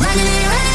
Running running.